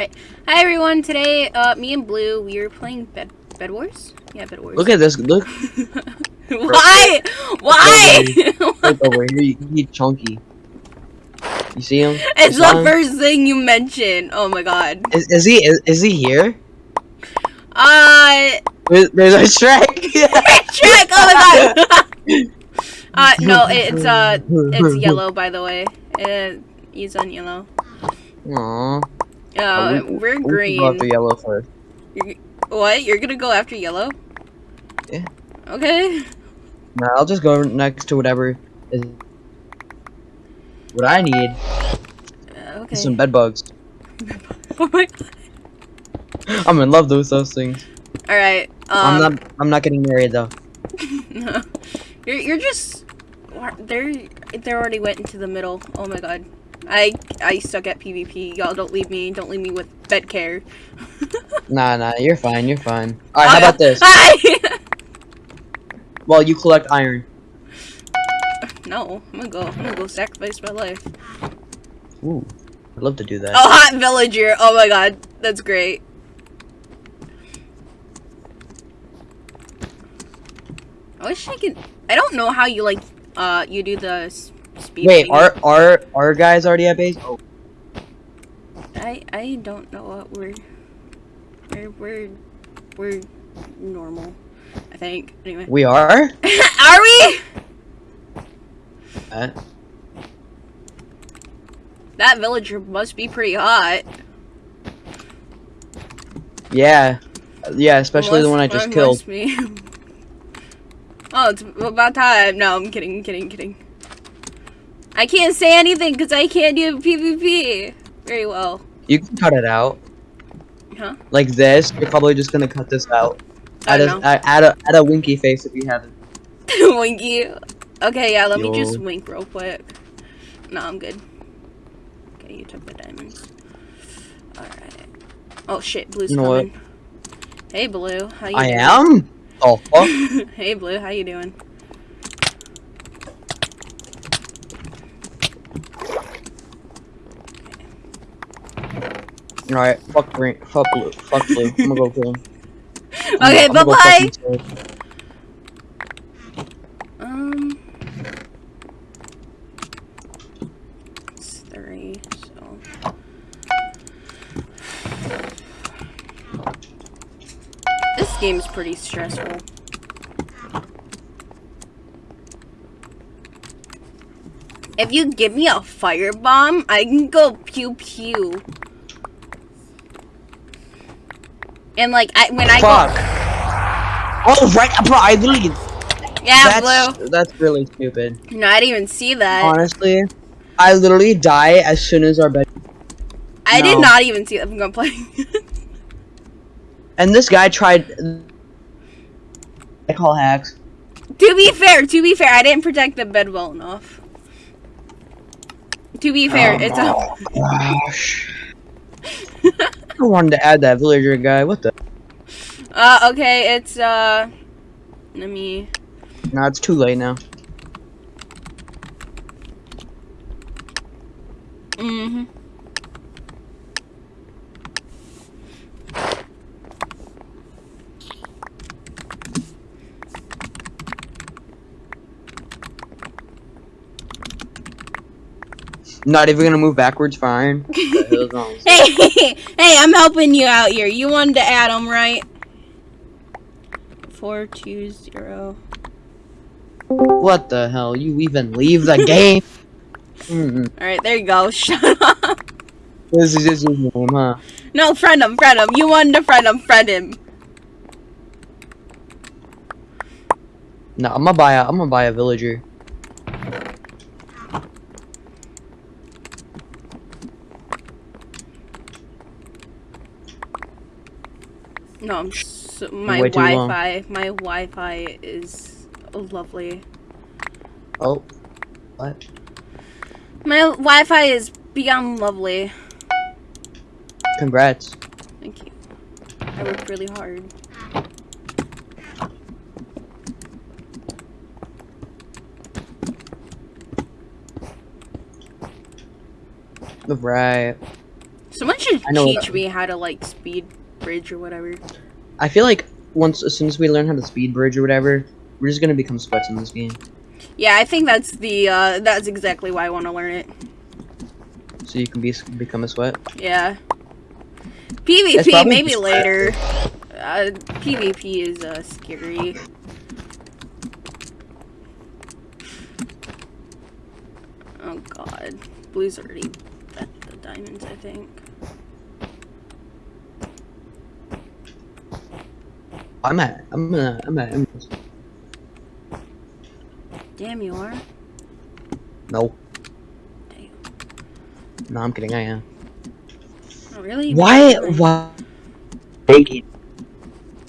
Alright. Hi everyone, today, uh, me and Blue, we are playing Bed Bed Wars? Yeah, Bed Wars. Look at this. Look. Why? Why? Look over here. He's chunky. You see him? it's You the him? first thing you mention. Oh my god. Is, is he? Is, is he here? Uh, There's, there's a Shrek. Shrek, oh my god! uh, no, it's, uh, it's yellow, by the way. Uh, he's on yellow. Aww. Uh, we- we're we can green. Go after yellow first. What? You're gonna go after yellow? Yeah. Okay. No, I'll just go next to whatever is. What I need Uh, okay. some bed bugs. oh my god. I'm in love with those things. Alright, um. I'm not. I'm not getting married though. No. You're you're just they're they already went into the middle. Oh my god. I I suck at PvP. Y'all don't leave me. Don't leave me with bed care. Nah, nah. You're fine. You're fine. All right. How about this? Hi. Well, you collect iron. no, I'm gonna go. I'm gonna go sacrifice my life. Ooh, I'd love to do that. Oh, hot villager. Oh my god, that's great. I wish I could. I don't know how you like. Uh, you do the speed. Wait, thing. are are our guys already at base? Oh, I I don't know what we're we're we're we're normal. I think. Anyway. we are. Are we? Uh, That villager must be pretty hot. yeah, yeah. Especially the one I just killed. Me. oh, it's about time. No, I'm kidding, kidding, kidding. I can't say anything because I can't do PvP very well. You can cut it out. Huh? Like this. You're probably just gonna cut this out. I Add a, don't know. add add a add a winky face if you haven't. Winky. Okay, yeah, let me just wink real quick. No, I'm good. Okay, you took the diamonds. Alright. Oh shit, Blue's You know what? coming. Hey Blue, how you I doing? am. Oh fuck. hey Blue, how you doing? All right. Fuck green. Fuck blue. Fuck blue. I'm gonna go kill him. I'm Okay, gonna- bye bye! fucking kill him. Um it's three, so This game's pretty stressful. If you give me a firebomb, I can go pew pew. And like I when I Fuck. go Oh right, bro. I literally. Yeah, that's blue. that's really stupid. No, I didn't even see that. Honestly, I literally die as soon as our bed. I did no. not even see that. I'm gonna play. And this guy tried. I call hacks. to be fair, to be fair, I didn't protect the bed well enough. To be fair, oh it's a. Oh, Gosh. I wanted to add that villager guy. What the? Uh, okay, it's uh. Let me. No, it's too late now. Mm-hmm. Not even gonna move backwards for iron. What the hell's wrong? Hey, hey, I'm helping you out here. You wanted to add them, right? Four two zero. What the hell? You even leave the game? Mm-mm. All right, there you go. Shut up. This is just his name, huh? No, friend him, friend him. You wanted to friend him, friend him. No, I'm gonna buy a. I'm gonna buy a villager. No, I'm so, my Way too long. Wi-Fi. My Wi-Fi is lovely. Oh, what? My Wi-Fi is beyond lovely. Congrats. Thank you. I worked really hard. Right. Someone should teach me how to like speed bridge or whatever. I feel like once as soon as we learn how to speed bridge or whatever, we're just gonna become sweats in this game. Yeah, I think that's the uh that's exactly why I want to learn it. So you can be become a sweat. Yeah. PvP maybe later. Uh, PvP is uh scary. Oh god, blue's already at the diamonds. I think. I'm at. I'm at. I'm at. Damn, you are. No. Damn. No, I'm kidding. I am. Oh, really? Why? Why?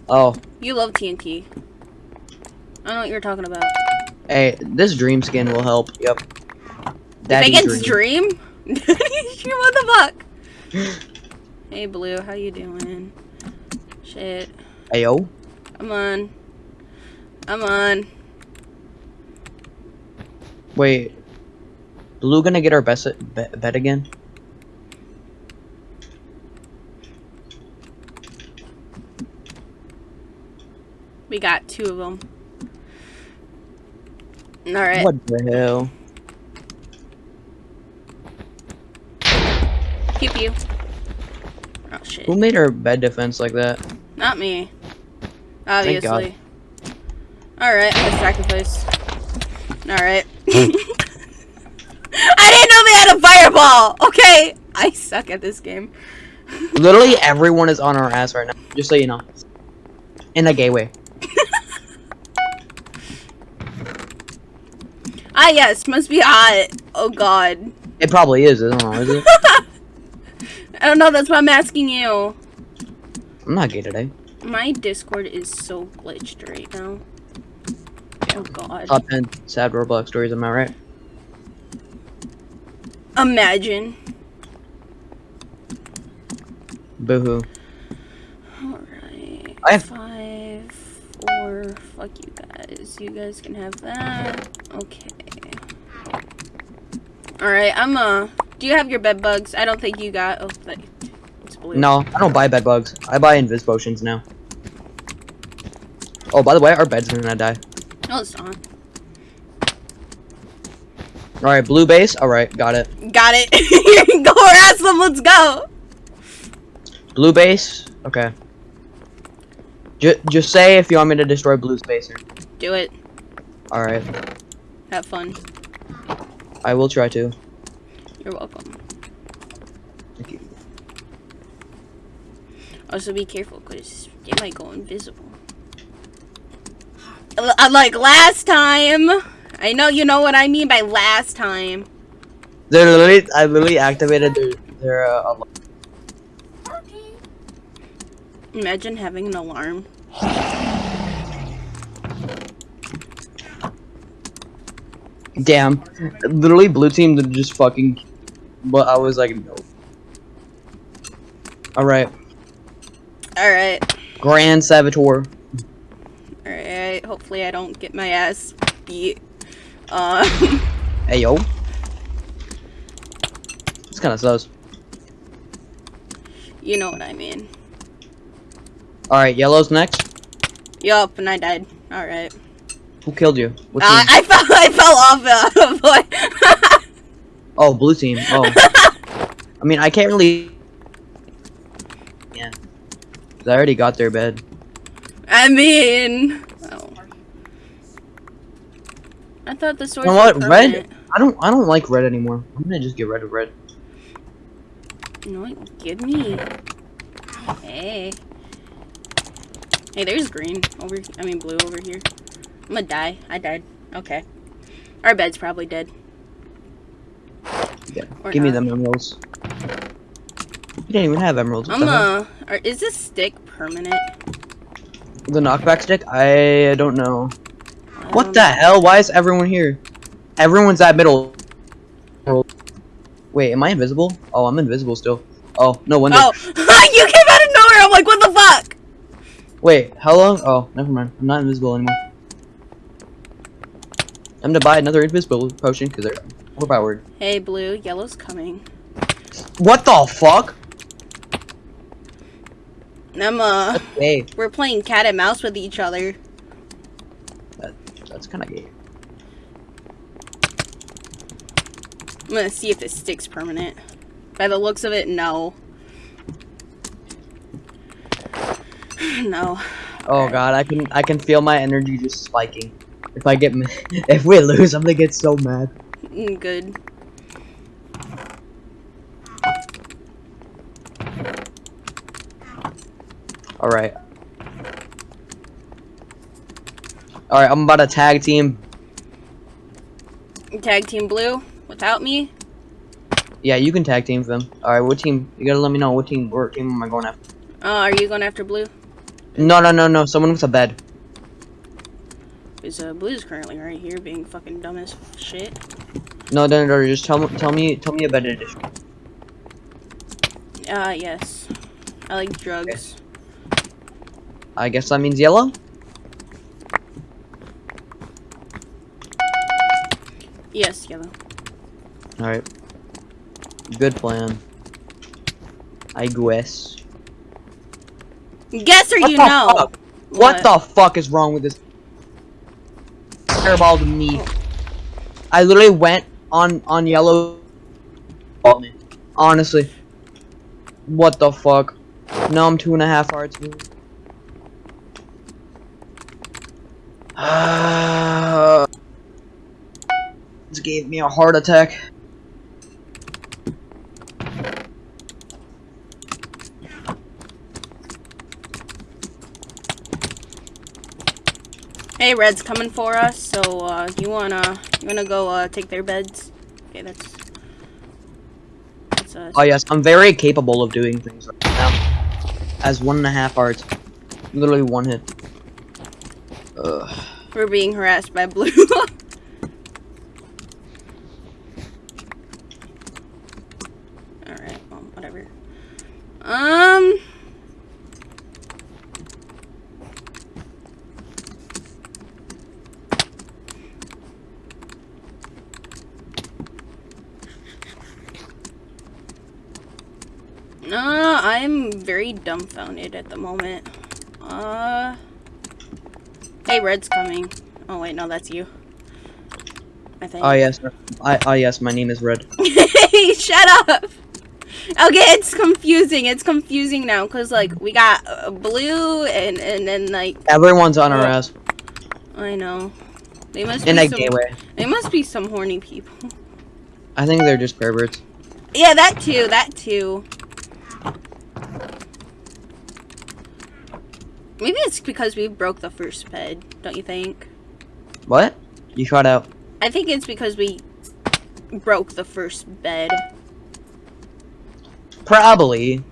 Oh, You love TNT. I don't know what you're talking about. hey, this dream skin will help. Yep. Daddy Megan's dream. dream? what the fuck? hey, Blue, how you doing? Shit. Ayo. Come on. Come on. Wait. Blue gonna get our best bet, bet again? We got two of them. Alright. What the hell? Pew pew. Oh shit. Who made our bed defense like that? Not me. Thank God. Obviously. Alright, let's sacrifice. Alright. I didn't know they had a fireball! Okay! I suck at this game. Literally everyone is on our ass right now. Just so you know. In a gay way. Ah yes, must be hot. Oh god. It probably is. I don't know. Is it? I don't know, that's why I'm asking you. I'm not gay today. My Discord is so glitched right now. Oh god. Top 10 sad Roblox stories. Am I right? Imagine. Boo-hoo. Alright. I have- five, four. Fuck you guys. You guys can have that. Okay. Alright, I'm uh. Do you have your bed bugs? I don't think you got. Oh, blue. No, I don't buy bed bugs. I buy invis potions now. Oh, by the way, our bed's gonna die. No, it's not. Alright, blue base. Alright, got it. Got it. go harass them. Let's go. Blue base. Okay. J just say if you want me to destroy blue spacer. Do it. Alright. Have fun. I will try to. You're welcome. Thank you. Also, be careful because they might go invisible. Uh, Like last time. I know you know what I mean by last time. They literally, I literally activated their, their uh, alarm. Imagine having an alarm. Damn. Literally, blue team did just fucking. But I was like, no. Alright. Alright. Grand Saboteur. Alright. Hopefully, I don't get my ass beat. Um. Hey, yo. It's kind of sus. you know what I mean. Alright, yellow's next. Yup, and I died. Alright. Who killed you? What Uh. I fell. I fell off. Boy. Oh, blue team. Oh. I mean, I can't really. I already got their bed. I mean. Oh. I thought the sword. You know what? Red? I don't. I don't like red anymore. I'm gonna just get rid of red. No, give me. Hey. Hey, there's green over. I mean blue over here. I'm gonna die. I died. Okay. Our bed's probably dead. Yeah. Or Give me the them emeralds. You didn't even have emeralds. What I'm uh. Or is this stick permanent? The knockback stick? I don't know. What Um, the hell? Why is everyone here? Everyone's at middle. Wait, am I invisible? Oh, I'm invisible still. Oh, no wonder. Oh, you came out of nowhere. I'm like, what the fuck? Wait, how long? Oh, never mind. I'm not invisible anymore. I'm gonna buy another invisible potion because they're overpowered. Hey, blue. Yellow's coming. What the fuck? I'm uh, gay. we're playing cat and mouse with each other. That's kind of gay. I'm gonna see if this sticks permanent. By the looks of it, no. no. Oh god, I can I can feel my energy just spiking. If I get if we lose, I'm gonna get so mad. Mm, Good. All right. All right, I'm about to tag team. Tag team blue without me. Yeah, you can tag team them. All right, what team? You gotta let me know what team. What team am I going after? Uh, are you going after blue? No, no, no, no. Someone with a bed. Because uh, blue's currently right here being fucking dumb as shit. No, no, no. Just tell me, tell me, tell me a bed edition. Uh, yes. I like drugs. I guess that means yellow. Yes, yellow. All right. Good plan. I guess. Guess or What you know. fuck? What the fuck is wrong with this? Airball to me. I literally went on on yellow. Honestly. What the fuck? No, I'm two and a half hearts. This gave me a heart attack. Hey, Red's coming for us, so uh, you wanna you wanna go uh, take their beds? Okay, that's that's us. Oh yes, I'm very capable of doing things right now. As one and a half hearts. Literally one hit. Ugh. We're being harassed by blue. All right, well, whatever. Um. Uh, I'm very dumbfounded at the moment. Uh. Hey, Red's coming. Oh wait, no, that's you. I think. Oh yes, I oh yes, my name is Red. Shut up. Okay, it's confusing. It's confusing now because like we got uh, blue and and then like Everyone's on our ass I know they must in be some, gay way. they must be some horny people. I think they're just perverts. Yeah, that too. That too. Maybe it's because we broke the first bed. Don't you think? What? You shot out. I think it's because we broke the first bed. Probably.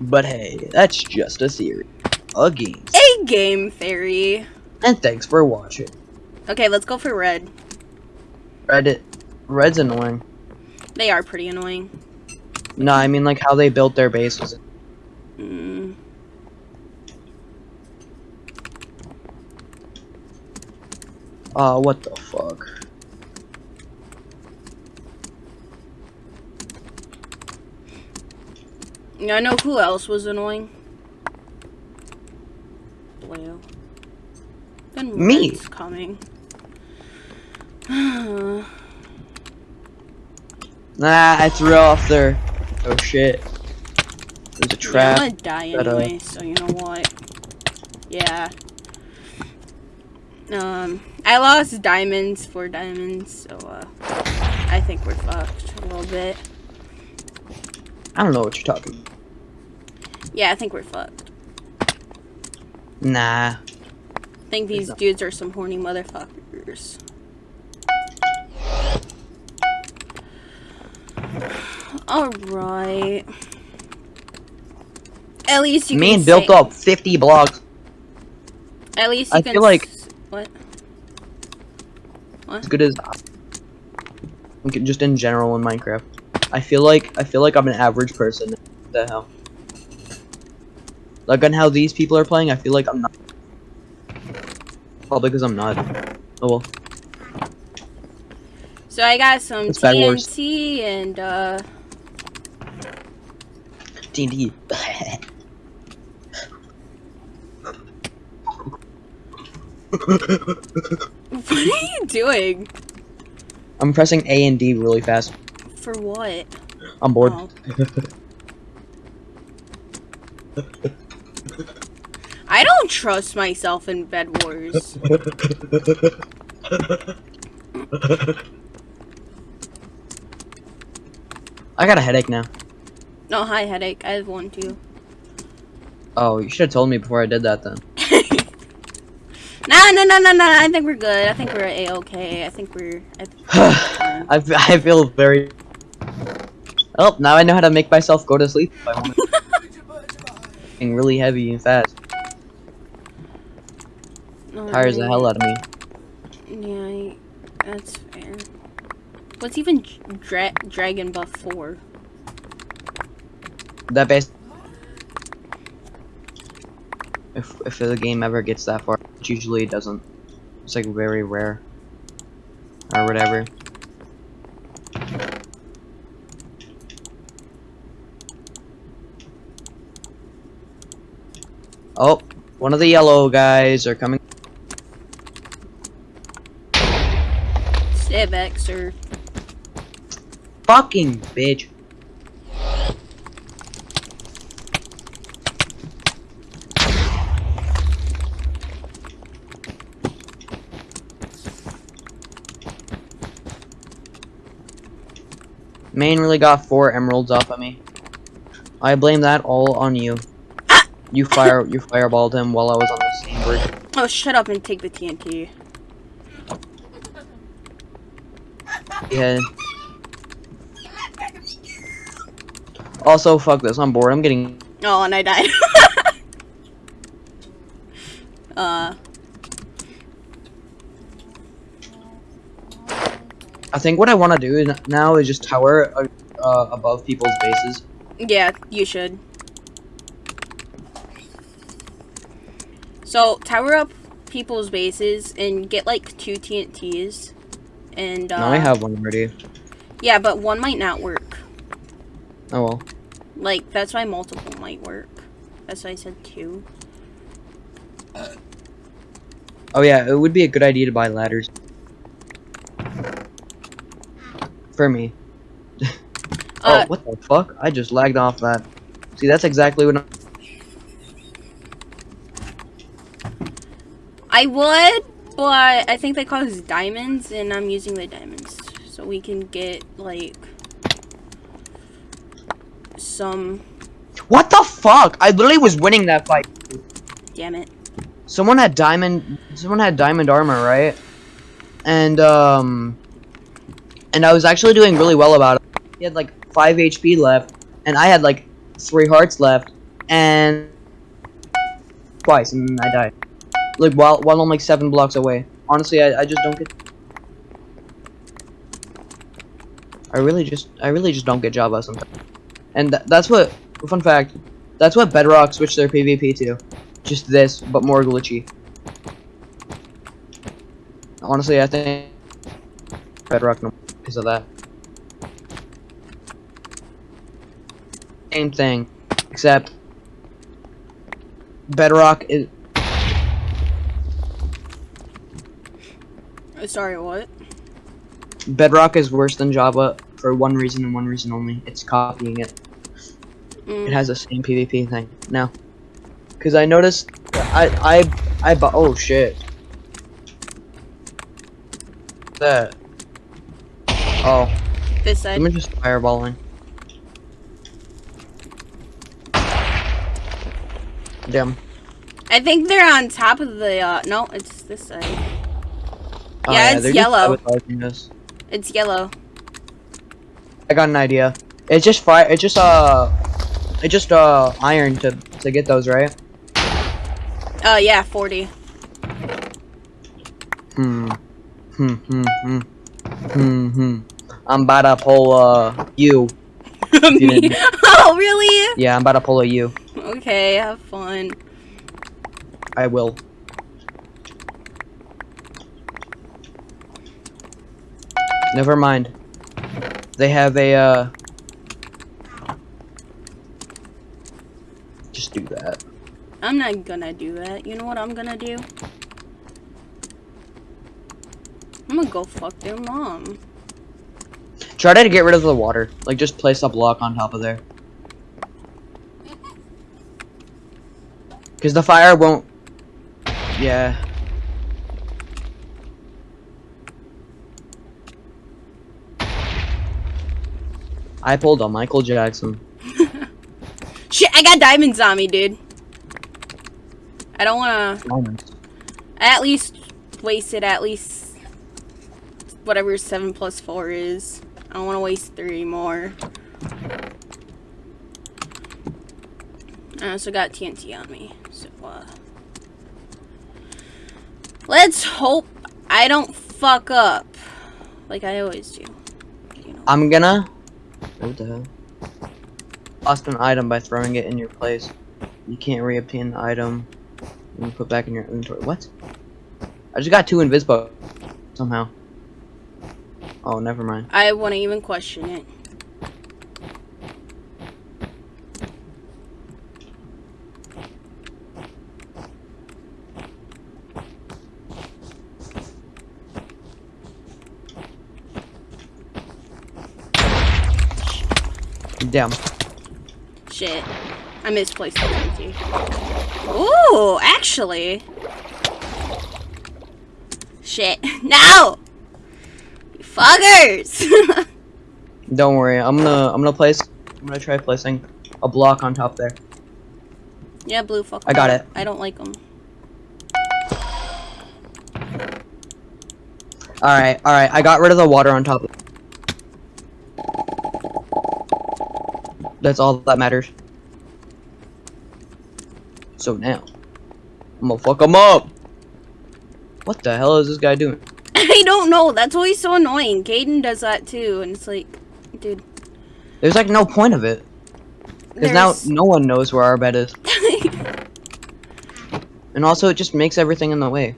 But hey, that's just a theory. A game. A game theory. And thanks for watching. Okay, let's go for red. Reddit. Red's annoying. They are pretty annoying. No, I mean like how they built their base bases. Mm. Oh, what the fuck? Yeah, I know who else was annoying. Blue. Then Me. red's coming. Nah, I threw off there. Oh shit. There's a Yeah, I'm gonna die but, uh, anyway, so you know what? Yeah. Um, I lost diamonds for diamonds, so uh, I think we're fucked a little bit. I don't know what you're talking. Yeah, I think we're fucked. Nah. I think these dudes are some horny motherfuckers. Alright. At least you Me can and built up 50 blocks. At least you I can feel like- s- what? as good as just in general in Minecraft. I feel like I feel like I'm an average person. What the hell? Like on how these people are playing, I feel like I'm not. Probably because I'm not. Oh well. So I got some It's TNT and uh TNT. What are you doing? I'm pressing A and D really fast. For what? I'm bored. Oh. I don't trust myself in Bed Wars. I got a headache now. No, hi, headache. I have one too. Oh, you should have told me before I did that then. No, no, no. I think we're good. I think we're a okay. I think we're. I think we're fine. I, f- I feel very. Oh, now I know how to make myself go to sleep if I want to. Being really heavy and fast. Oh, Tires the hell out of me. Yeah, I- that's fair. What's even dra- Dragon Buff for? That base. If if the game ever gets that far, which usually it doesn't. It's like very rare. Or whatever. Oh, one of the yellow guys are coming. Stay back, sir. Fucking bitch. Main really got four emeralds off of me. I blame that all on you. You fire you fireballed him while I was on the same bridge. Oh, shut up and take the TNT. Yeah. Also, fuck this. I'm bored. I'm getting. Oh, and I died. uh, I think what I want to do now is just tower uh, uh, above people's bases. yeah, you should. So, tower up people's bases and get like two TNTs. And, uh, now I have one already. yeah, but one might not work. Oh well. Like, that's why multiple might work. That's why I said two. Oh yeah, it would be a good idea to buy ladders. For me. Uh, oh, what the fuck? I just lagged off that. See, that's exactly what. I would, but I think they call cost diamonds, and I'm using the diamonds. So we can get, like, some. What the fuck? I literally was winning that fight. Damn it. Someone had diamond... Someone had diamond armor, right? And, um... And I was actually doing really well about it. He had, like, 5 HP left, and I had, like, 3 hearts left, and... Twice, and I died. Like, while, while I'm, like, 7 blocks away. Honestly, I, I just don't get... I really just... I really just don't get Java sometimes. And th that's what... Fun fact. That's what Bedrock switched their PvP to. Just this, but more glitchy. Honestly, I think Bedrock no because of that. Same thing, except Bedrock is Uh, Sorry, what? Bedrock is worse than Java for one reason and one reason only. It's copying it. It Mm, has the same PvP thing now. Cause I noticed, I I I bu- oh shit. That. Oh, this side. someone just fireballing. Damn. I think they're on top of the. Uh, no, it's this side. Oh, Yeah, it's they're just yellow. It's yellow. I got an idea. It's just fire. It's just uh, it's just uh iron to to get those right. Uh, yeah, 40. Hmm. Hmm. Hmm. Hmm. Hmm. Hmm. I'm about to pull uh you. you Me? oh, really? Yeah, I'm about to pull a you. Okay, have fun. I will. Never mind. They have a uh just do that. I'm not gonna do that. You know what I'm gonna do? I'm gonna go fuck their mom. Try to get rid of the water. Like, just place a block on top of there. Because the fire won't... Yeah. I pulled a Michael Jackson. Shit, I got diamonds on me, dude. I don't wanna. Diamonds. At least wasted at least whatever seven plus four is. I don't want to waste three more. I also got TNT on me, so uh, let's hope I don't fuck up like I always do. You know. I'm gonna... What the hell? Lost an item by throwing it in your place. You can't re-obtain the item. You put back in your inventory. What? I just got two invispo somehow. Oh, never mind. I wouldn't even question it. Damn. Shit. I misplaced the TNT. Ooh, actually. Shit. No! Fuckers! Don't worry. I'm gonna I'm gonna place I'm gonna try placing a block on top there. yeah, blue fuck. I got it. I don't like them. All right, all right. I got rid of the water on top. That's all that matters. So now, I'm gonna fuck them up. What the hell is this guy doing? I don't know. That's always so annoying. Caden does that too, and it's like, dude. There's like no point of it. Because now no one knows where our bed is. And also it just makes everything in the way.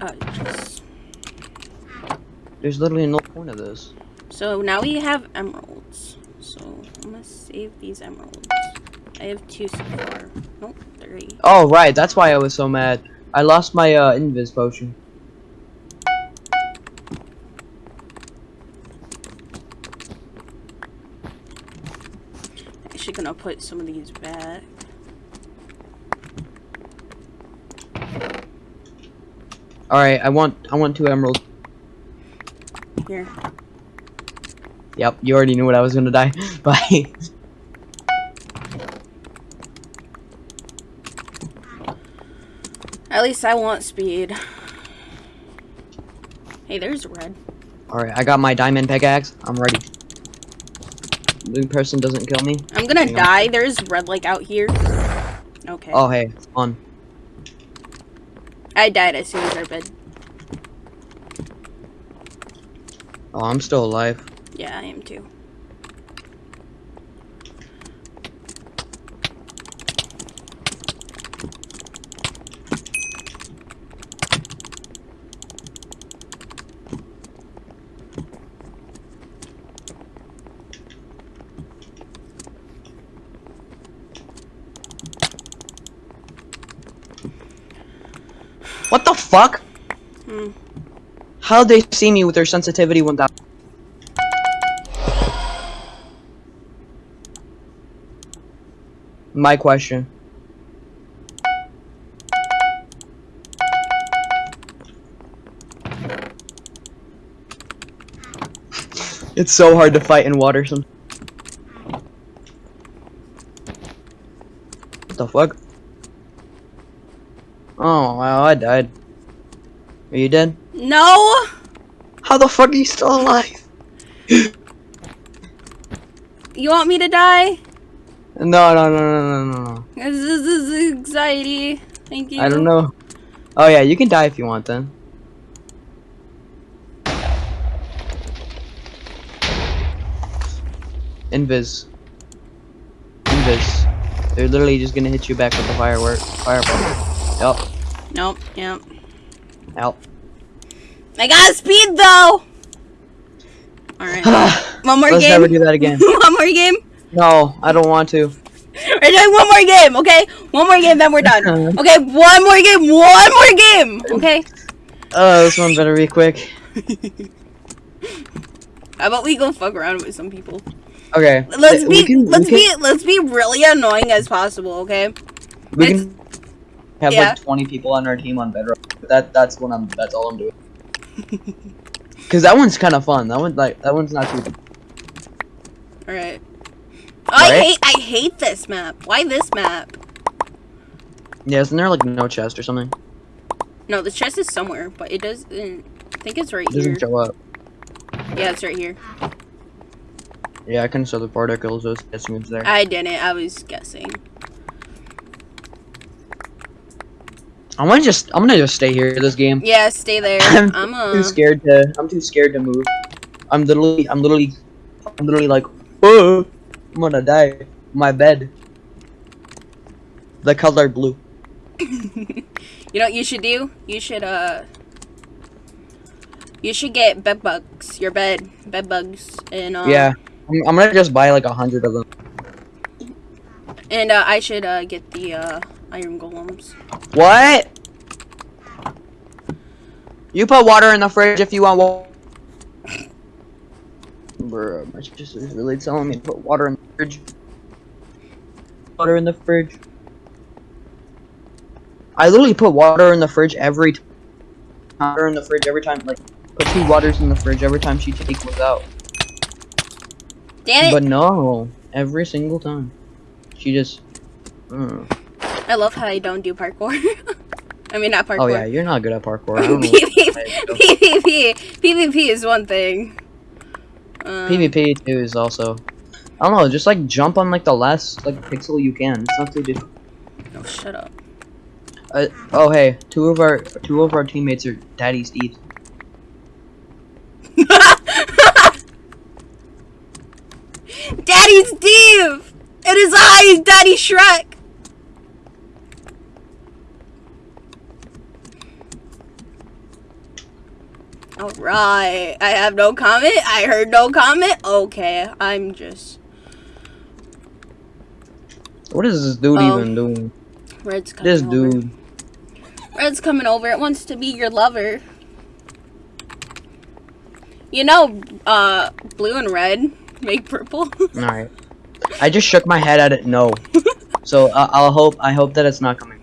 uh, just- There's literally no point of this. So now we have emeralds. So I'm gonna save these emeralds. I have two so far. Nope, three. Oh right, that's why I was so mad. I lost my uh, invis potion. Actually gonna put some of these back. Alright, I want I want two emeralds. Here. Yep, you already knew what I was gonna die. Bye. At least I want speed. Hey, there's red. Alright, I got my diamond pickaxe. I'm ready. The person doesn't kill me. I'm gonna Hang on. die. There's red like out here. Okay. Oh hey, fun. I died as soon as I bed. Oh, I'm still alive. Yeah, I am too. What the fuck? Hmm. How'd they see me with their sensitivity 1000? My question. It's so hard to fight in water some What the fuck? Oh wow, I died. Are you dead? No! How the fuck are you still alive? You want me to die? No, no, no, no, no, no, no. This is, this is anxiety. Thank you. I don't know. Oh yeah, you can die if you want then. Invis. Invis. They're literally just gonna hit you back with the firework. Fireball. Yup. Nope. Yep. Help. I got speed though. All right. One more Let's game. never do that again. One more game. No, I don't want to. We're doing one more game, okay? One more game, then we're done. Okay, one more game, one more game, okay? Oh, this one better be quick. How about we go fuck around with some people? Okay. Let's be can- let's can- be let's be really annoying as possible, okay? We can have yeah. like 20 people on our team on Bedrock. That that's what I'm. That's all I'm doing. Cause that one's kind of fun. That one like that one's not too. All right. I Right? hate I hate this map. Why this map? Yeah, isn't there like no chest or something? No, the chest is somewhere, but it doesn't. I think it's right It doesn't here. show up. Yeah, it's right here. Yeah, I can show the particles. I was guessing it's there. I didn't. I was guessing. I'm gonna just. I'm gonna just stay here this game. Yeah, stay there. I'm I'm uh. too scared to. I'm too scared to move. I'm literally. I'm literally. I'm literally like. Oh, I'm gonna die. My bed. The color blue. you know what you should do? You should uh. You should get bed bugs. Your bed bed bugs and uh. Yeah. I'm, I'm gonna just buy like a hundred of them. And uh, I should uh get the uh iron golems. What? You put water in the fridge if you want water. Bruh, my sister's really telling me to put water in the fridge. Water in the fridge. I literally put water in the fridge every time. Water in the fridge every time, like, put two waters in the fridge every time she takes one out. Damn it! But no, every single time. She just. mm. I love how I don't do parkour. I mean, not parkour. Oh yeah, you're not good at parkour. I. PvP, PvP, PvP is one thing. Um, PvP too is also. I don't know, just like jump on like the last like pixel you can. It's not too difficult. Oh, shut up. Uh, oh hey, two of our two of our teammates are Daddy Steve. Daddy Steve! It is I, Daddy Shrek! Alright, I have no comment. I heard no comment. Okay, I'm just. What is this dude Oh. even doing? Red's coming This over. dude. Red's coming over. It wants to be your lover. You know, uh, blue and red make purple. Alright. I just shook my head at it. No. So uh, I'll hope. I hope that it's not coming.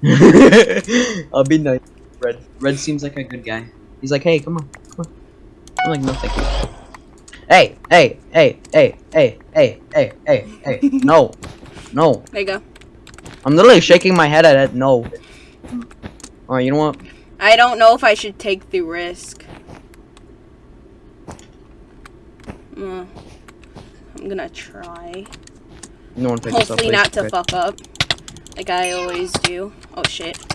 I'll be nice. Red. Red seems like a good guy. He's like, hey, come on, come on. I'm like, no, thank you. Hey, hey, hey, hey, hey, hey, hey, hey, hey. No, no. there you go. I'm literally shaking my head at it. No. Alright, you know what? I don't know if I should take the risk. Uh, I'm gonna try. No one picks this up. Hopefully please. not to Okay. fuck up. Like I always do. Oh shit.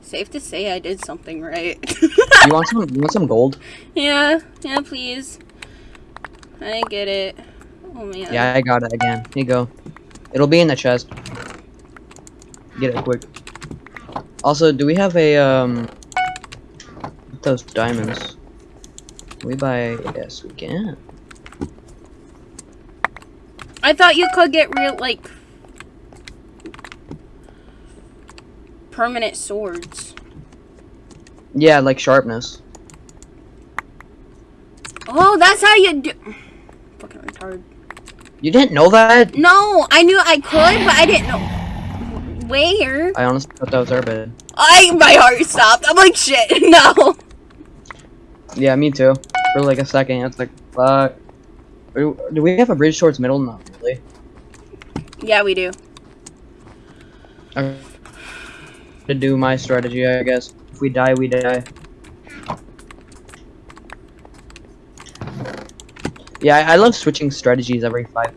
Safe to say I did something right. You want some? You want some gold? yeah, yeah, please. I get it. Oh man. Yeah, I got it again. Here you go. It'll be in the chest. Get it quick. Also, do we have a um those diamonds? Can we buy? Yes, we can. I thought you could get real like permanent swords. Yeah, like sharpness. Oh, that's how you do. Fucking retard. You didn't know that? No, I knew I could, but I didn't know where. I honestly thought that was our bed. I my heart stopped. I'm like shit. No. Yeah, me too. For like a second, it's like fuck. Do we have a bridge towards middle? Not really. Yeah, we do. Okay. To do my strategy, I guess. If we die, we die. Yeah, I, I love switching strategies every five.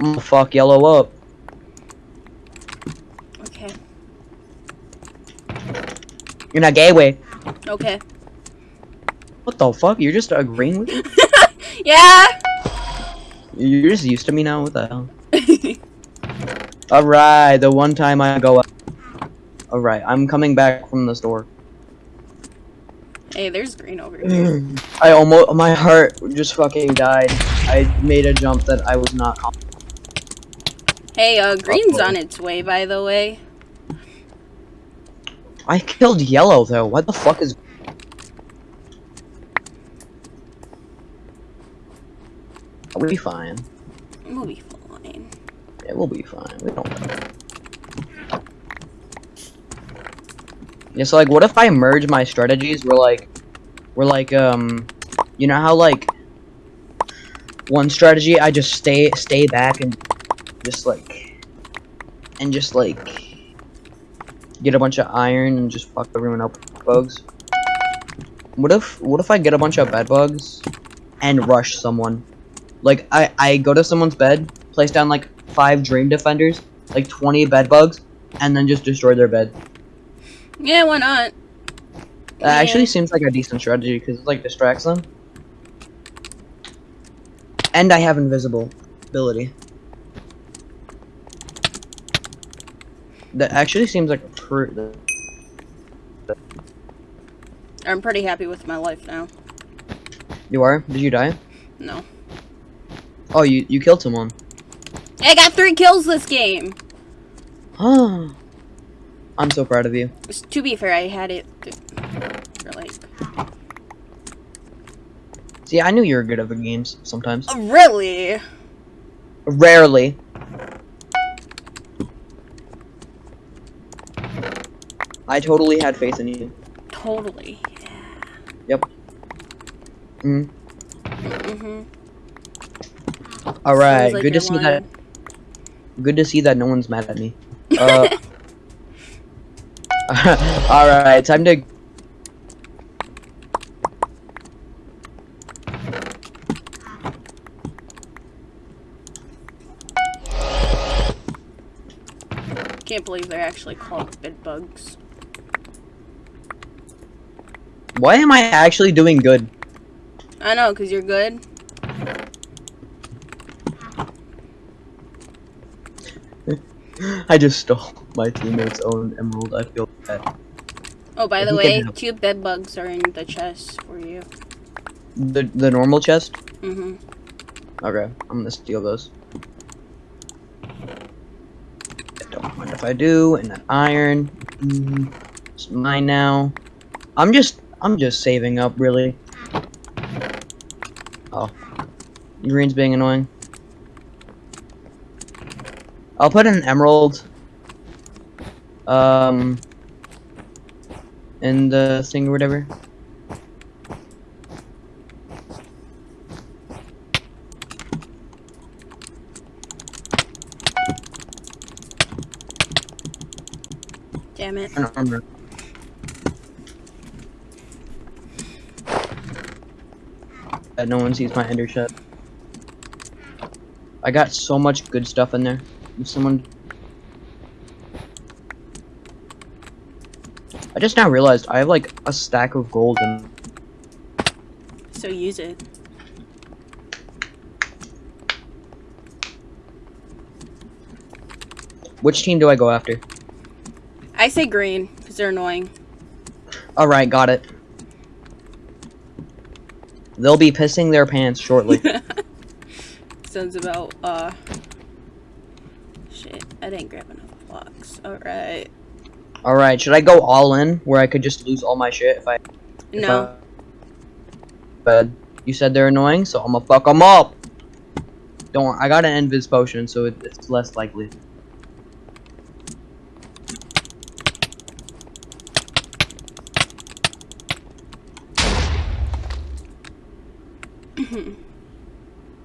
Oh fuck, yellow up. Okay. You're not gay way. Okay. What the fuck? You're just agreeing with me? Yeah. You're just used to me now. What the hell? Alright, the one time I go up. Alright, I'm coming back from the store. Hey, there's green over here. I almost, my heart just fucking died. I made a jump that I was not. Hey, uh, green's Uh-oh. on its way, by the way. I killed yellow though. What the fuck is? We'll be fine. We'll be fine. Yeah, we'll be fine. We don't know. Yeah, so like, what if I merge my strategies? We're like, we're like, um, you know how like one strategy I just stay stay back and just like and just like get a bunch of iron and just fuck everyone up with bugs. What if what if I get a bunch of bed bugs and rush someone? Like I I go to someone's bed, place down like five dream defenders, like 20 bed bugs, and then just destroy their bed. Yeah, why not? That actually seems like a decent strategy because it like distracts them. And I have invisible ability. That actually seems like a pr- I'm pretty happy with my life now. You are? Did you die? No. Oh, you you killed someone. I got three kills this game! Huh. I'm so proud of you. To be fair, I had it for like... See, I knew you were good at the games sometimes. Oh, really? Rarely. I totally had faith in you. Totally. Yep. Mm. Mm-hmm. All right, like good to see that. Good to see that no one's mad at me. Uh, all right, time to. Can't believe they're actually called bed bugs. Why am I actually doing good? I know, because you're good. I just stole my teammate's own emerald. I feel bad. Oh, by the way, two bed bugs are in the chest for you. The the normal chest. Mm-hmm. Okay, I'm gonna steal those. I Don't mind if I do. And that iron, mm, it's mine now. I'm just, I'm just saving up, really. Oh, green's being annoying. I'll put an emerald. Um. In the thing or whatever. Damn it. An armor. That no one sees my ender chest. I got so much good stuff in there. Someone I just now realized I have like a stack of gold and So use it. which team do I go after? I say green, because they're annoying. Alright, got it. They'll be pissing their pants shortly. Sounds about, uh... I didn't grab enough blocks. Alright. Alright, should I go all in where I could just lose all my shit if I if No. I- But you said they're annoying, so I'm gonna fuck them up. Don't worry, I got an invis potion, so it, it's less likely.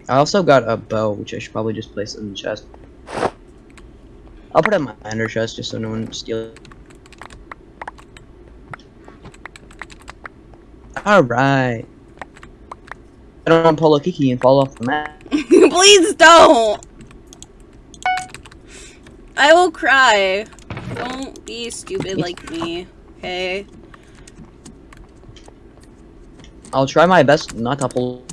I also got a bow, which I should probably just place in the chest. I'll put it in my ender chest just so no one steals. Alright. I don't want to pull a kiki and fall off the map. Please don't! I will cry. Don't be stupid like me, okay? I'll try my best not to pull.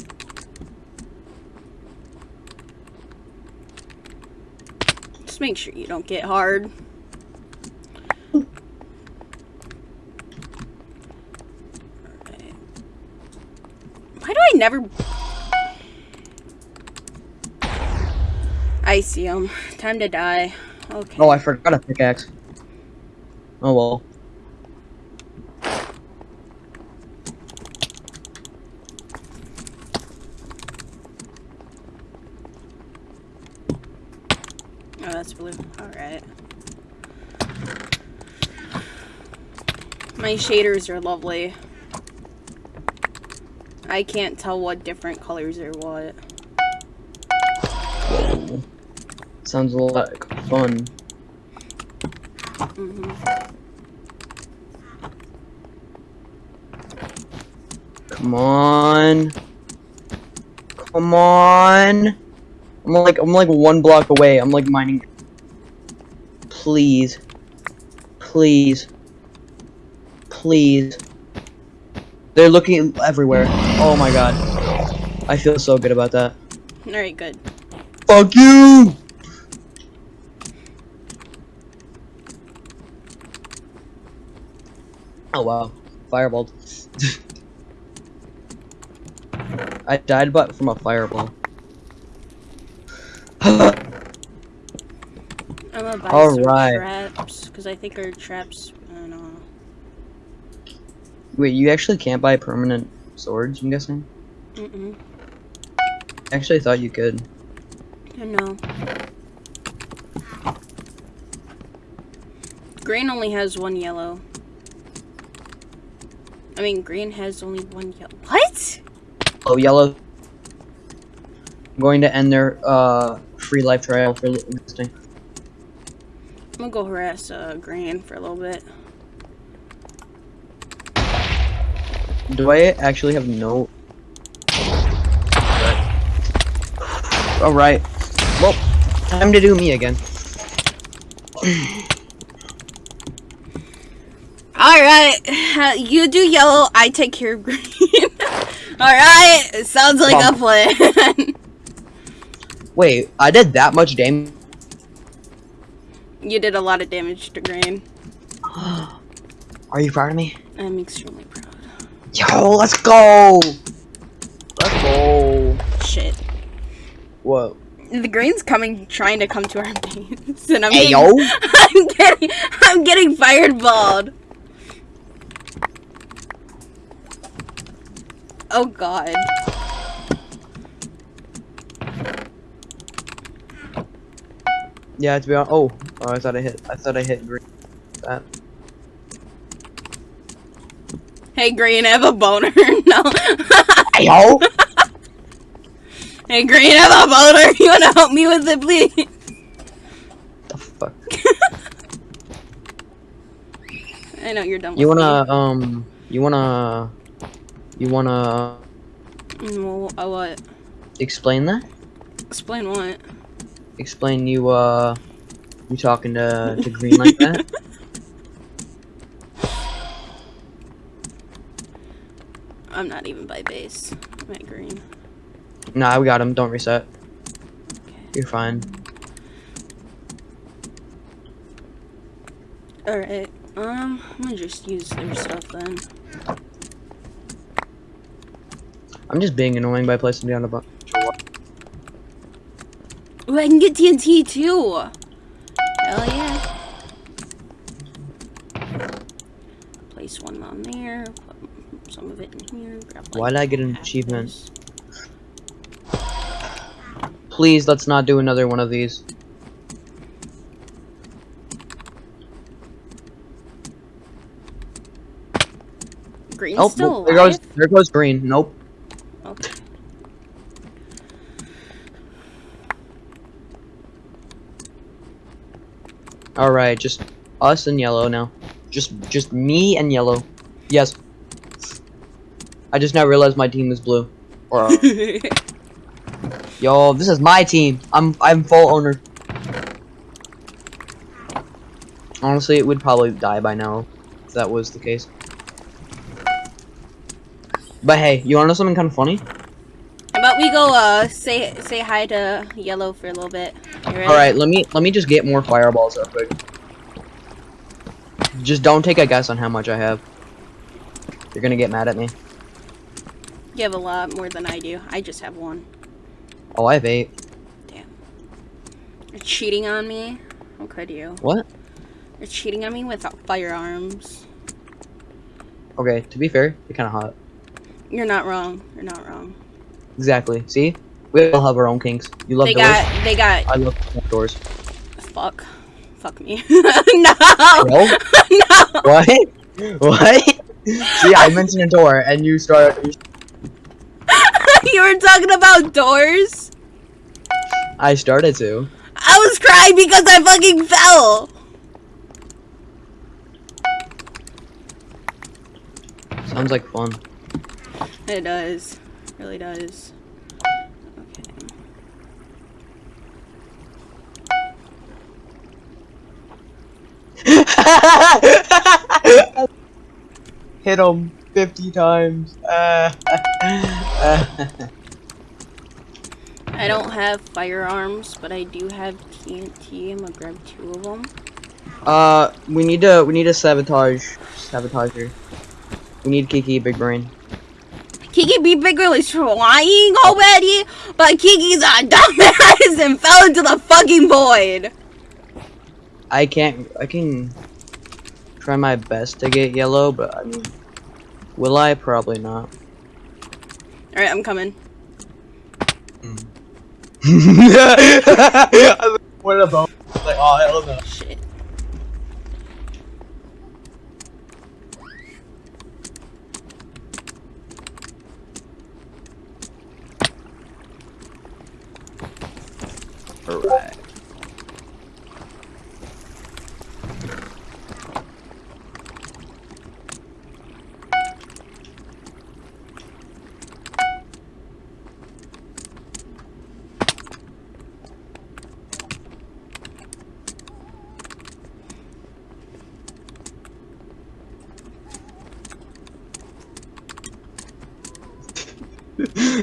Just make sure you don't get hard. Why do I never... I see him. Time to die. Okay. Oh, I forgot a pickaxe. Oh well. My shaders are lovely. I can't tell what different colors are what. Whoa. Sounds like fun. hmm Come on. Come on. I'm like I'm like one block away. I'm like mining. Please. Please. Please. They're looking everywhere. Oh my god. I feel so good about that. Alright, good. Fuck you! Oh wow. Fireball. I died but from a fireball. I'm gonna buy All some right. traps, because I think our traps, I don't know. Wait, you actually can't buy permanent swords, I'm guessing? Mm-mm. I actually thought you could. I know. Green only has one yellow. I mean, green has only one yellow. What? Oh, yellow. I'm going to end their uh, free life trial for existing. I'm gonna go harass uh, green for a little bit. Do I actually have no? All right. Well, time to do me again. Alright, you do yellow, I take care of green. Alright, sounds like a plan. Wait, I did that much damage. you did a lot of damage to green. Are you proud of me? I'm extremely proud. Yo, let's go. Let's go. Shit. Whoa. The green's coming, trying to come to our base, and I'm Hey, getting, yo. I'm getting, I'm getting fireballed. Oh god. Yeah, to be honest. Oh, oh, I thought I hit. I thought I hit green. That. Hey green, I have a boner. no. Hey, yo. hey green, I have a boner. You wanna help me with it, please? the fuck. I know you're done. You wanna um. You wanna. You wanna Me. Well, uh, what? explain that? Explain what? Explain you uh. You talking to to green like that? I'm not even by base. I'm at green. Nah, we got him. Don't reset. You're fine. Alright, um, I'm gonna just use their stuff then. I'm just being annoying by placing down a bunch. Ooh, I can get TNT too! Hell yeah. Place one on there, some of it in here, grab like Why did I get an achievement? Please, let's not do another one of these. Green's Oh, still there alive? goes there goes green. Nope. Okay. All right, just us and yellow now. Just just me and yellow. Yes. I just now realized my team is blue. Or uh, yo, this is my team. I'm I'm full owner. Honestly, it would probably die by now if that was the case. But hey, you wanna know something kind of funny? How about we go uh say say hi to yellow for a little bit. All right, let me let me just get more fireballs up quick. Just don't take a guess on how much I have. You're gonna get mad at me. You have a lot more than I do. I just have one. Oh, I have eight. Damn. You're cheating on me. How could you? What? You're cheating on me with firearms. Okay, to be fair, you're kind of hot. You're not wrong. You're not wrong. Exactly. See? We all have our own kinks. You love They doors. got. They got. I love doors. Fuck. Fuck me. no. Bro? no. What? what? See, I mentioned a door, and you start. you were talking about doors. I started to. I was crying because I fucking fell. Sounds like fun. It does. It really does. Okay. Hit him 50 times. Uh, I don't have firearms, but I do have TNT. I'm gonna grab two of them. uh, we need to we need a sabotage sabotager. We need Kiki big brain. Kiki be Brain is trying already, but Kiki's a dumbass and fell into the fucking void. I can't. I can try my best to get yellow, but I mean, will I? Probably not. Alright, I'm coming. what about? Like, oh hell no. Shit. Alright.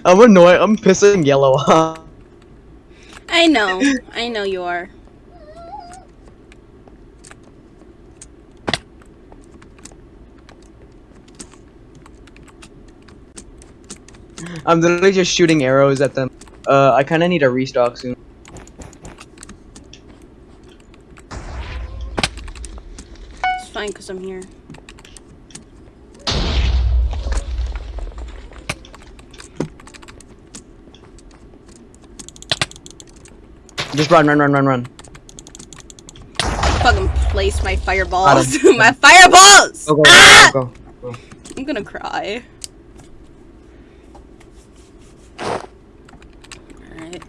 I'm annoyed. I'm pissing yellow off. I know. I know you are. I'm literally just shooting arrows at them. Uh, I kind of need a restock soon. It's fine because I'm here. Just run, run, run, run, run. Fucking place my fireballs. My fireballs! Go, go, ah! go. I'm gonna cry. Alright.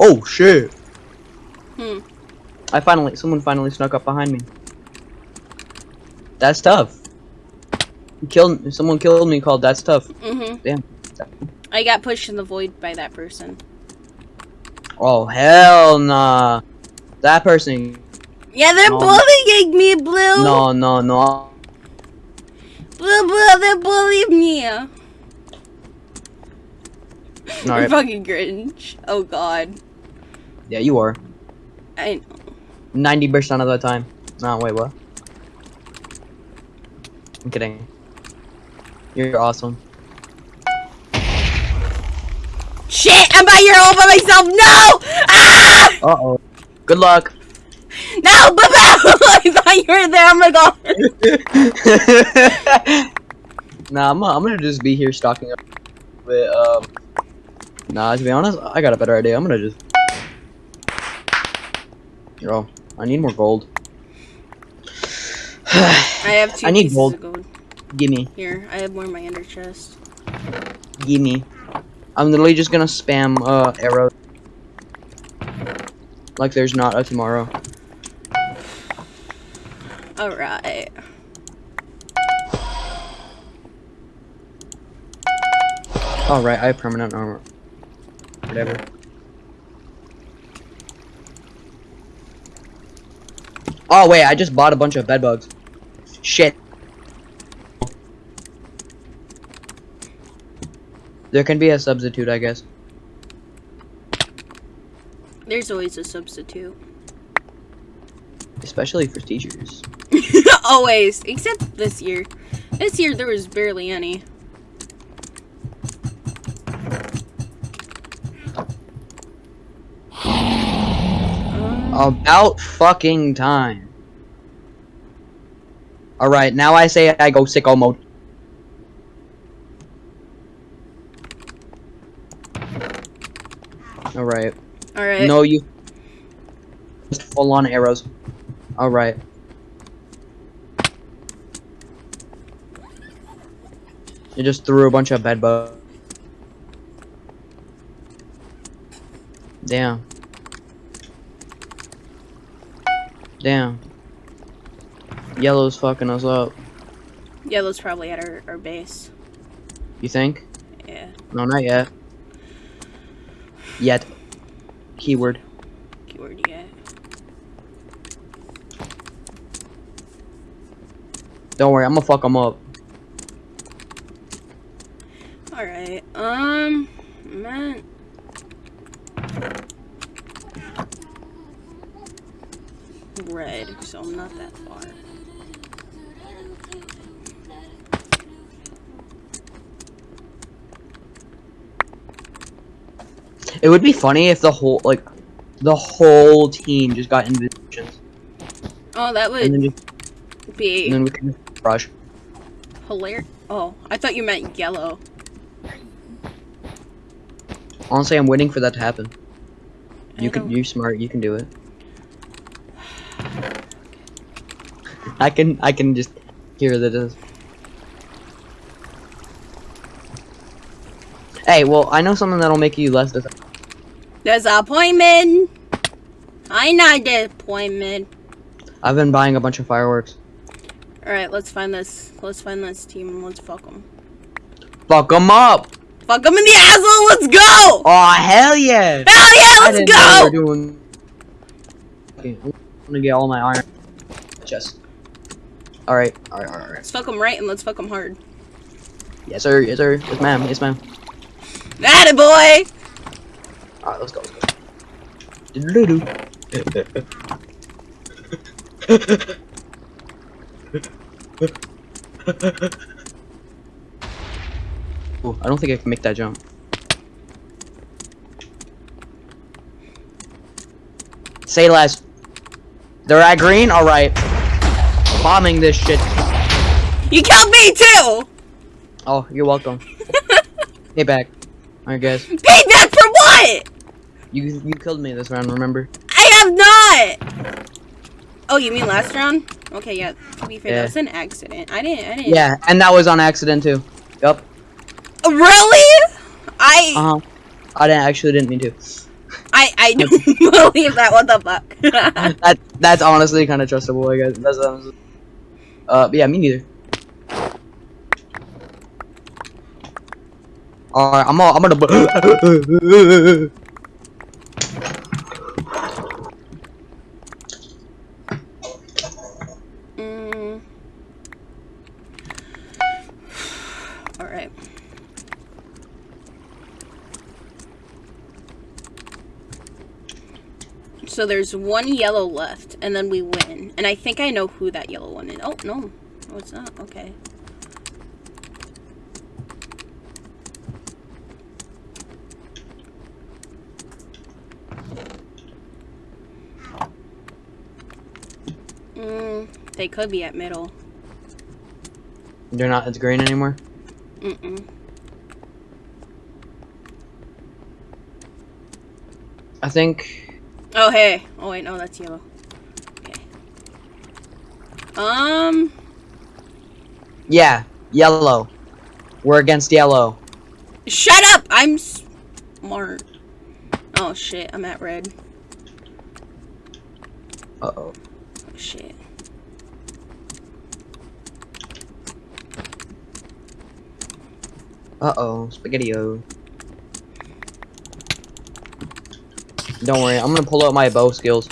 Oh shit! Hmm. I finally, someone finally snuck up behind me. That's tough. You killed, someone killed me called That's Tough. Mm-hmm. Damn. I got pushed in the void by that person. Oh hell nah. That person. Yeah, they're No. bullying me, Blue! No, no, no. Blue, Blue, they're bullying me! I'm Alright. fucking Grinch. Oh god. Yeah, you are. I know. 90% of the time. No, wait, what? I'm kidding. You're awesome. Shit! I'm by here all by myself! No! Ah! Uh oh. Good luck. No! Boo I thought you were there! Oh my god! nah, I'm, I'm gonna just be here stalking up with, um. Nah, to be honest, I got a better idea. I'm gonna just. Yo, I need more gold. I have two I need gold. of gold. Gimme, Here, I have more in my ender chest. gimme. I'm literally just gonna spam uh arrows. Like there's not a tomorrow. Alright. Alright, I have permanent armor. Whatever. Oh wait, I just bought a bunch of bed bugs. Shit. There can be a substitute, I guess. There's always a substitute. Especially for teachers. always, except this year. This year there was barely any. About fucking time. Alright, now I say I go sicko mode. Alright. Alright. No, you. Just full on arrows. Alright. You just threw a bunch of bed bugs. Damn. Damn. Yellow's fucking us up. Yellow's probably at our, our base. You think? Yeah. No, not yet. Yet. Keyword. Keyword yet. Don't worry, I'm gonna fuck them up. Alright. Um man. Red, so I'm not that far. It would be funny if the whole like the whole team just got invitations, Oh, that would then just, be and then we can rush. hilarious. Oh, I thought you meant yellow. Honestly, I'm waiting for that to happen. You can, you're smart. You can do it. I can, I can just hear the. It hey, well, I know something that'll make you less. Dis- Disappointment. I not disappointment. I've been buying a bunch of fireworks. All right, let's find this. Let's find this team and let's fuck them. Fuck them up! Fuck them in the asshole. Let's go. Oh hell yeah! Hell yeah, let's go. we were doing. Okay, I'm gonna get all my iron. Chest. All right, all right, all right, all right. Let's fuck them right and let's fuck them hard. Yes sir, yes sir, yes ma'am, yes ma'am. That boy. All right, let's go. Let's go. Doodle-doo. Ooh, I don't think I can make that jump. Say less. They're at green? Alright. Bombing this shit. You killed me too. Oh, you're welcome. Hey back. Alright guys. Payback for what? You you killed me this round, remember? I have not. Oh, you mean last round? Okay, yeah. To be fair, Yeah. that was an accident. I didn't. I didn't. Yeah, and that was on accident too. Yup. Really? I Uh-huh. I didn't actually didn't mean to. I I don't believe that. What the fuck? that that's honestly kind of trustable, I guess. That's honestly. Uh, yeah, me neither. Alright, I'm all, I'm gonna. mm. All right. So there's one yellow left, and then we win. And I think I know who that yellow one is. Oh no, no, it's not. Okay. Mm, they could be at middle. They're not as green anymore. Mm-mm. I think. Oh, hey. Oh, wait, no, that's yellow. Okay. Um, Yeah, yellow. We're against yellow. shut up! I'm smart. Oh, shit, I'm at red. Uh oh. Shit. Uh oh. Spaghetti-o. Don't worry, I'm gonna pull out my bow skills.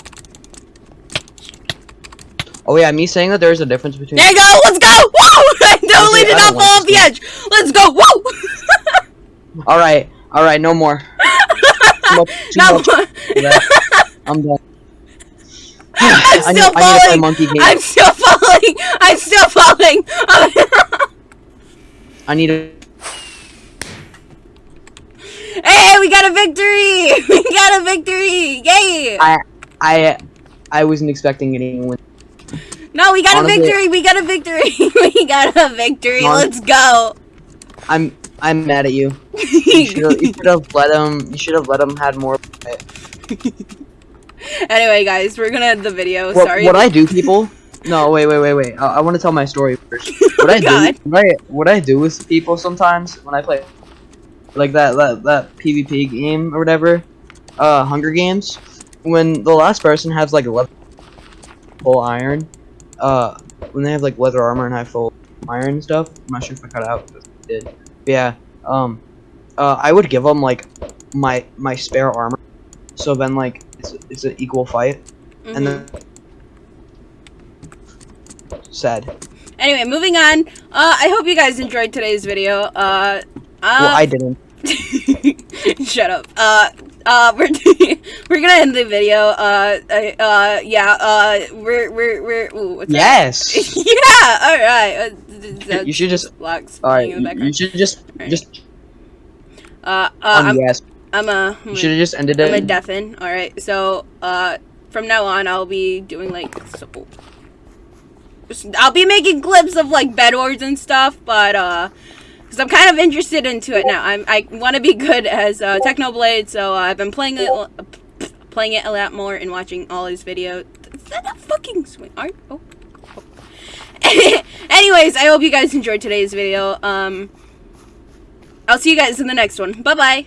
Oh yeah, me saying that there's a difference between. There you go! Let's go! Whoa! I totally did not fall off the edge! Let's go! Whoa! All right, all right, no more. Too much- too No, much of. I'm done. I'm I still need, I need to play falling. monkey game. I'm still falling. I'm still falling. I need to. hey, we got a victory! We got a victory! Yay! I, I, I wasn't expecting any win. No, we got honestly- a victory! We got a victory! we got a victory! Let's go! I'm, I'm mad at you. You should have, you should have let him. You should have let him had more. anyway, guys, we're gonna end the video. What, Sorry. what I do, people? No, wait, wait, wait, wait. I, I want to tell my story first. What I God. do, what I, what I do with people sometimes when I play, like that, that, that PvP game or whatever, uh, Hunger Games. When the last person has like leather, full iron, uh, when they have like leather armor and have full iron and stuff. I'm not sure if I cut out. But I did. But yeah. Um, uh, I would give them like my my spare armor. So then like it's it's an equal fight Mhm. and then sad. Anyway, moving on. Uh, I hope you guys enjoyed today's video. Uh, well, uh, I didn't. Shut up. Uh, uh, we're we're gonna end the video. Uh, uh, uh yeah. Uh, we're we're we're. Ooh, what's? Yes. yeah. All right. Uh, you should just. blocks All right. playing in the You, should just Alright. just Uh, uh, on I'm yes. I'm a You should have just ended it. I'm a deafen. All right. So, uh, from now on, I'll be doing like so. I'll be making clips of like bed wars and stuff, but uh, because I'm kind of interested into it now. I'm I want to be good as uh, Technoblade, so uh, I've been playing it, uh, playing it a lot more and watching all his videos. Is that a fucking swing art? Oh. oh. Anyways, I hope you guys enjoyed today's video. Um, I'll see you guys in the next one. Bye bye.